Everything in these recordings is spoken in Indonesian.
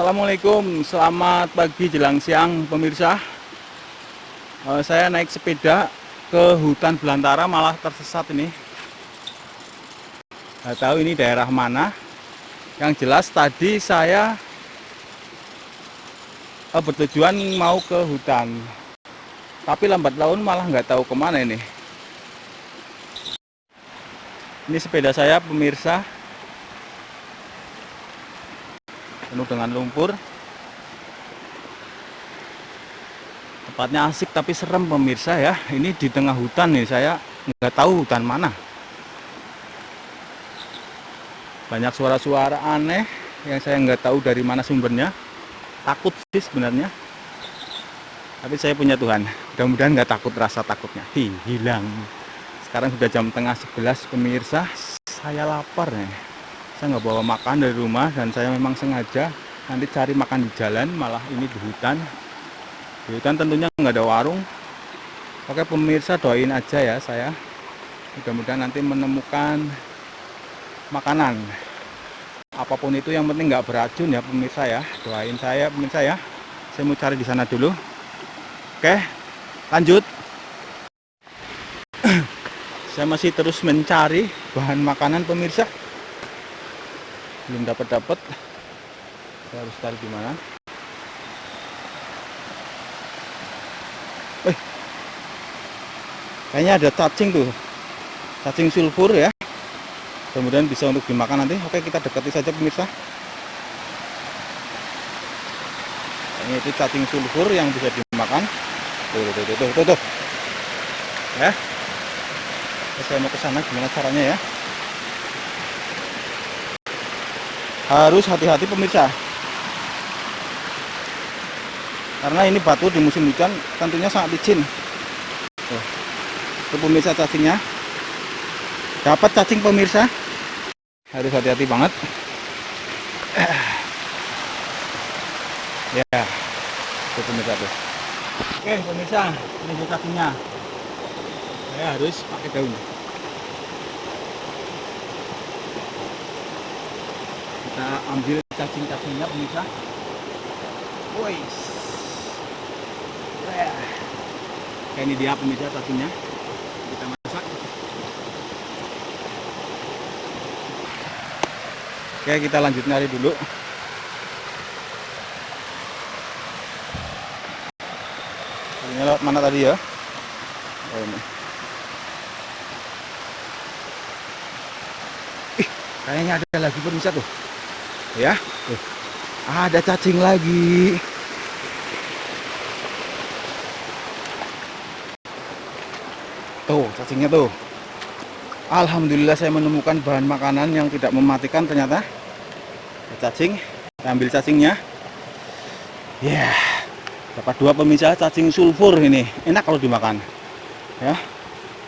Assalamualaikum, selamat pagi jelang siang pemirsa. Uh, Saya naik sepeda ke hutan belantara malah tersesat ini. Gak tahu ini daerah mana. Yang jelas tadi saya uh, bertujuan mau ke hutan. Tapi lambat laun malah nggak tahu ke mana ini. Ini sepeda saya pemirsa penuh dengan lumpur. Tempatnya asik tapi serem pemirsa ya. Ini di tengah hutan nih saya nggak tahu hutan mana. Banyak suara-suara aneh yang saya nggak tahu dari mana sumbernya. Takut sih sebenarnya. Tapi saya punya Tuhan. Mudah-mudahan nggak takut rasa takutnya. Hi, hilang. Sekarang sudah jam tengah 11 pemirsa. Saya lapar nih saya nggak bawa makan dari rumah dan saya memang sengaja nanti cari makan di jalan malah ini di hutan. Di hutan tentunya nggak ada warung. Oke pemirsa doain aja ya saya. Mudah-mudahan nanti menemukan makanan. Apa pun itu yang penting nggak beracun ya pemirsa ya. Doain saya pemirsa ya. Saya mau cari di sana dulu. Oke lanjut. Saya masih terus mencari bahan makanan pemirsa belum dapat dapat saya harus di mana Wih, kayaknya ada cacing tuh cacing sulfur ya. Kemudian bisa untuk dimakan nanti. Oke kita dekati saja pemirsa. Ini itu cacing sulfur yang bisa dimakan. Tuh tuh tuh tuh tuh, tuh. ya. Saya mau ke sana gimana caranya ya harus hati-hati pemirsa. Karena ini batu di musim hujan tentunya sangat licin. Itu pemirsa cacingnya. Dapat cacing pemirsa. Harus hati-hati banget. Ya itu pemirsa tuh. Oke pemirsa ini cacingnya. Saya harus pakai daun kita ambil cacing-cacingnya pemirsa. Woi. Kayak ini dia pemirsa cacingnya. Kita masak. Oke kita lanjut nyari dulu. Ini lewat mana tadi ya? Oh ini. Ih kayaknya ada lagi pemirsa tuh ya. Tuh. ada cacing lagi. Tuh cacingnya tuh. Alhamdulillah saya menemukan bahan makanan yang tidak mematikan ternyata. Cacing. Kita ambil cacingnya. Ya. Yeah. dapat dua pemirsa cacing sulfur ini. Enak kalau dimakan. Ya.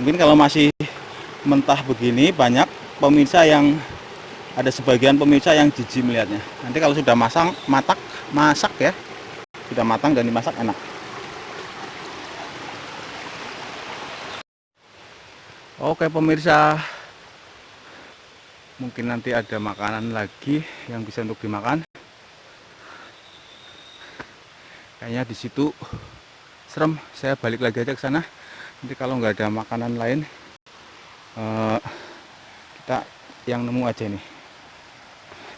Mungkin kalau masih mentah begini banyak pemirsa yang ada sebagian pemirsa yang jijik melihatnya. Nanti kalau sudah masang matak masak ya. Sudah matang dan dimasak enak. Oke pemirsa. Mungkin nanti ada makanan lagi yang bisa untuk dimakan. Kayaknya di situ serem. Saya balik lagi aja ke sana. Nanti kalau nggak ada makanan lain uh, kita yang nemu aja nih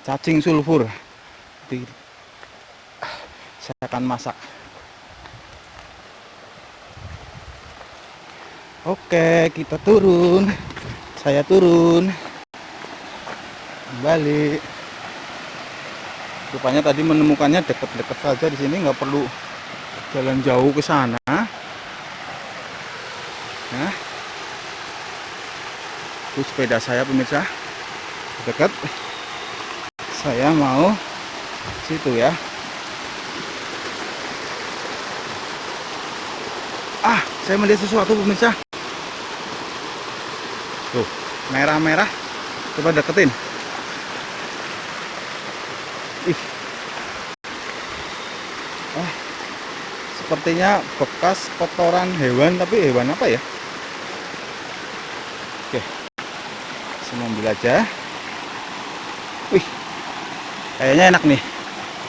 cacing sulfur. Jadi, saya akan masak. Oke kita turun. Saya turun. Kembali. Rupanya tadi menemukannya dekat-dekat saja di sini nggak perlu jalan jauh ke sana. Nah. Itu sepeda saya pemirsa. Dekat saya mau situ ya. Ah saya melihat sesuatu pemirsa. Tuh merah-merah. Coba deketin. Ih. Ah sepertinya bekas kotoran hewan tapi hewan apa ya? Oke saya ambil aja. Wih kayaknya enak nih.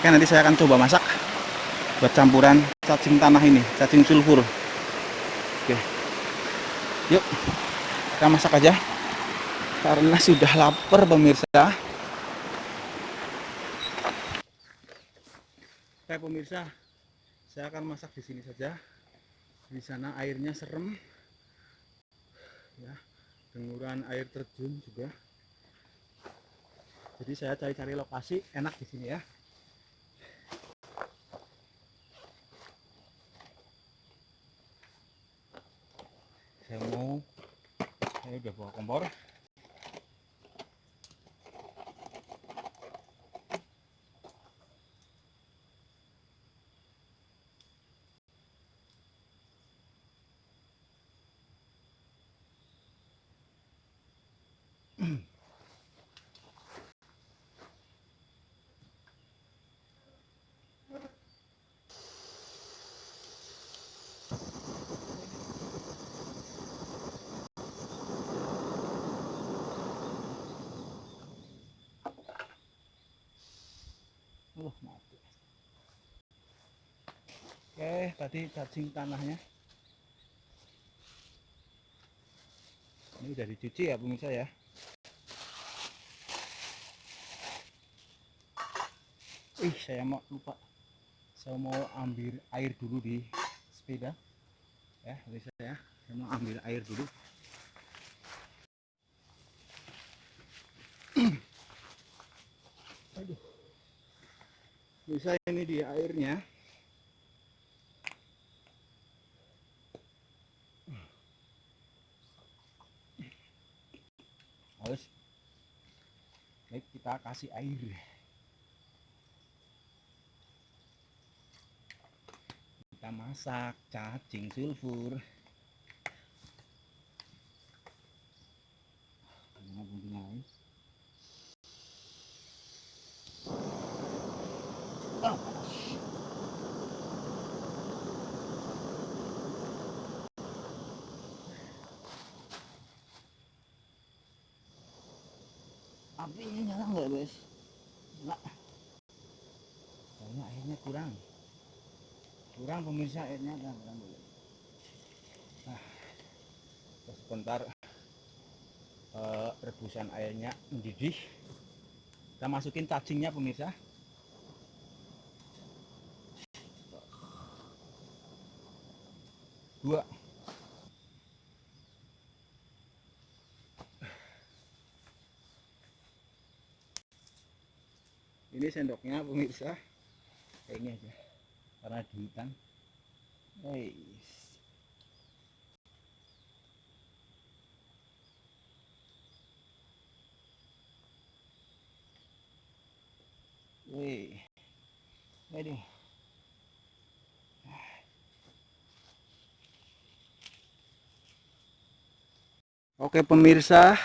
Oke nanti saya akan coba masak buat campuran cacing tanah ini cacing sulfur. Oke. Yuk kita masak aja. Karena sudah lapar pemirsa. Oke pemirsa. Saya akan masak di sini saja. Di sana airnya serem. Ya denguran air terjun juga jadi saya cari-cari lokasi enak di sini ya. Saya mau saya udah bawa kompor Uh, mati. Oke, tadi cacing tanahnya. Ini udah dicuci ya pemirsa ya. Ih, saya mau lupa. Saya mau ambil air dulu di sepeda. Ya, pemirsa ya. Saya mau ambil air dulu. Bisa ini di airnya. Harus baik kita kasih air. Kita masak cacing sulfur Mana bumbunya guys? Ah, panas. Apinya nyala nggak guys enggak kayaknya airnya kurang. Kurang pemirsa airnya kurang kurang dulu nah sebentar. Eh, rebusan airnya mendidih. Kita masukin cacingnya pemirsa. Dua ini sendoknya pemirsa kayaknya aja karena di hutan Weis. Wih. Waduh. Oke pemirsa,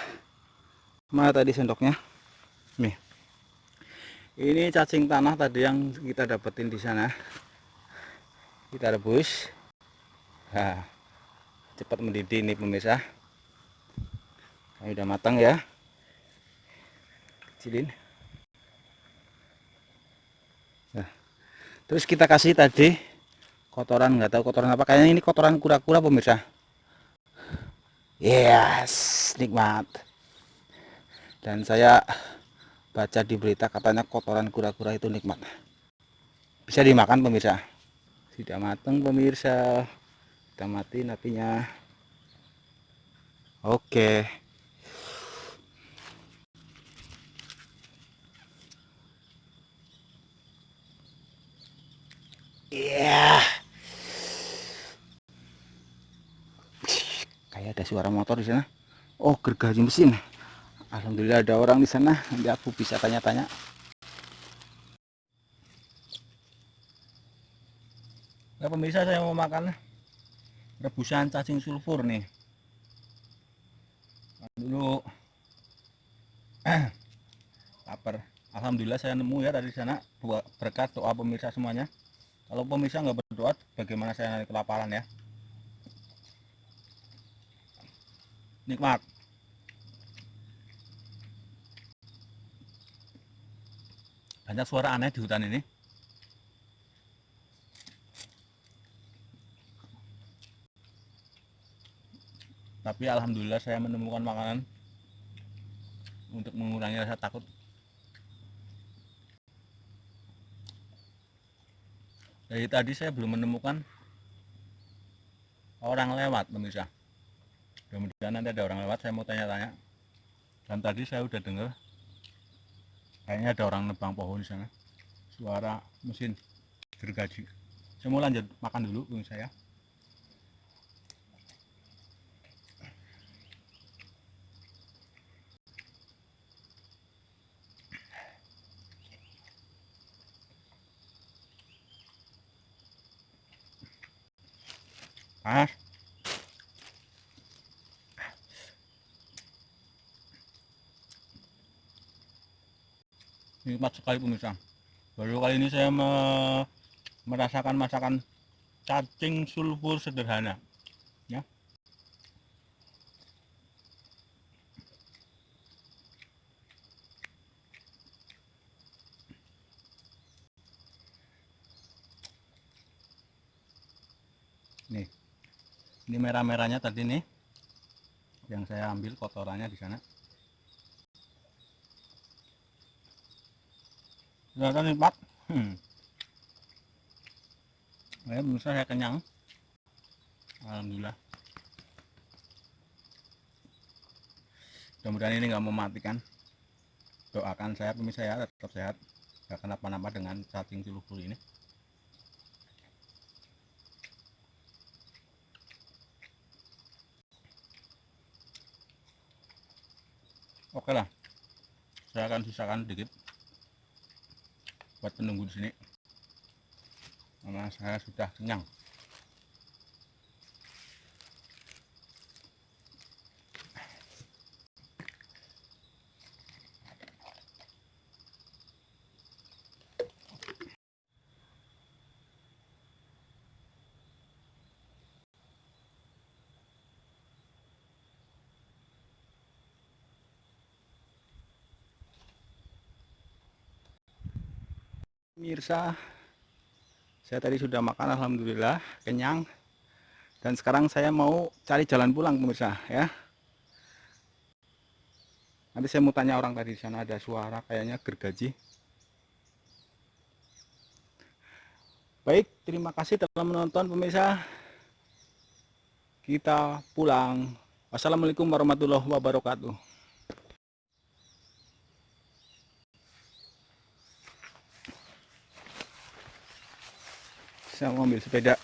mana tadi sendoknya? Nih. Ini cacing tanah tadi yang kita dapetin di sana. Kita rebus. Nah, cepat mendidih nih pemirsa. Ini udah matang ya. Kecilin. Nah, terus kita kasih tadi kotoran nggak tahu kotoran apa kayaknya ini kotoran kura-kura pemirsa. Yes, nikmat. Dan saya baca di berita katanya kotoran kura-kura itu nikmat. Bisa dimakan pemirsa. Sudah matang pemirsa. Kita matiin apinya. Oke. Iya. Kayak ada suara motor di sana. Oh, gergaji mesin. Alhamdulillah ada orang di sana. Nanti aku bisa tanya-tanya. Nah, pemirsa saya mau makan rebusan cacing sulfur nih. Dulu. Lapar. Alhamdulillah saya nemu ya dari sana buat berkat doa pemirsa semuanya. Kalau pemirsa nggak berdoa, bagaimana saya nanti kelaparan ya? Nikmat. Banyak suara aneh di hutan ini. Tapi alhamdulillah saya menemukan makanan untuk mengurangi rasa takut. Dari tadi saya belum menemukan orang lewat pemirsa. Mudah-mudahan nanti ada orang lewat saya mau tanya-tanya. Dan tadi saya udah dengar kayaknya ada orang nebang pohon di sana. Suara mesin gergaji. Saya mau lanjut makan dulu pemirsa ya panas nikmat sekali pemirsa. Baru kali ini saya me merasakan masakan cacing sulfur sederhana ya. Nih ini merah-merahnya tadi nih yang saya ambil kotorannya di sana kelihatan nih pak hmm. ya pemirsa saya kenyang alhamdulillah mudah-mudahan ini nggak mematikan doakan saya pemirsa ya tetap sehat gak kenapa-napa dengan cacing cilupul ini oke lah saya akan sisakan sedikit buat penunggu di sini. Karena saya sudah kenyang Mirsa, saya tadi sudah makan alhamdulillah kenyang. Dan sekarang saya mau cari jalan pulang pemirsa ya. Nanti saya mau tanya orang tadi di sana ada suara kayaknya gergaji. Baik, terima kasih telah menonton pemirsa. Kita pulang. Wassalamualaikum warahmatullahi wabarakatuh. Saya mau ambil sepeda